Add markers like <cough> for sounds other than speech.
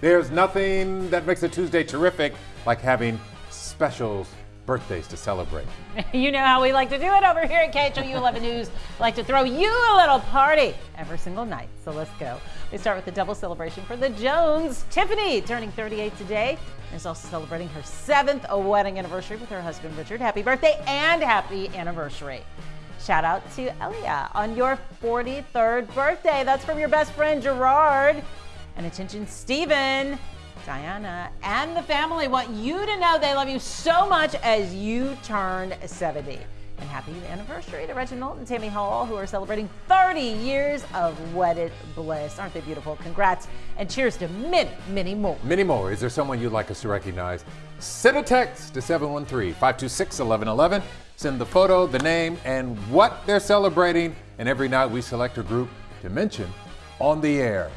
There's nothing that makes a Tuesday terrific like having specials birthdays to celebrate. <laughs> You know how we like to do it over here at KHOU 11 News. Like to throw you a little party every single night. So let's go. We start with the double celebration for the Jones. Tiffany turning 38 today is also celebrating her seventh wedding anniversary with her husband Richard. Happy birthday and happy anniversary. Shout out to Elia on your 43rd birthday. That's from your best friend Gerard. And attention, Stephen. Diana and the family want you to know they love you so much as you turned 70. And happy anniversary to Reginald and Tammy Hall, who are celebrating 30 years of wedded bliss. Aren't they beautiful? Congrats and cheers to many, many more. Many more. Is there someone you'd like us to recognize? Send a text to 713 526 1111. Send the photo, the name, and what they're celebrating. And every night we select a group to mention on the air.